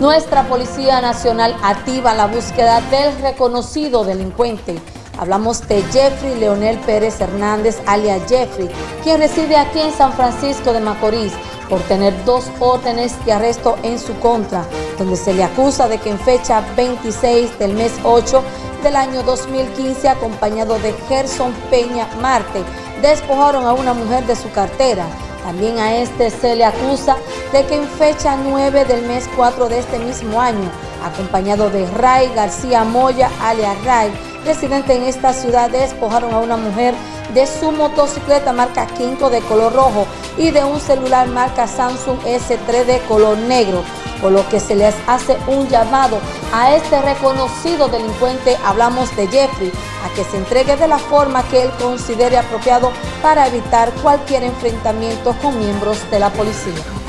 Nuestra Policía Nacional activa la búsqueda del reconocido delincuente. Hablamos de Jeffrey Leonel Pérez Hernández, alias Jeffrey, quien reside aquí en San Francisco de Macorís por tener dos órdenes de arresto en su contra, donde se le acusa de que en fecha 26 del mes 8 del año 2015, acompañado de Gerson Peña Marte, despojaron a una mujer de su cartera, también a este se le acusa de que en fecha 9 del mes 4 de este mismo año, acompañado de Ray García Moya, alias Ray, residente en esta ciudad, despojaron a una mujer de su motocicleta marca Quinto de color rojo y de un celular marca Samsung S3 de color negro, por lo que se les hace un llamado a este reconocido delincuente, hablamos de Jeffrey, a que se entregue de la forma que él considere apropiado para evitar cualquier enfrentamiento con miembros de la policía.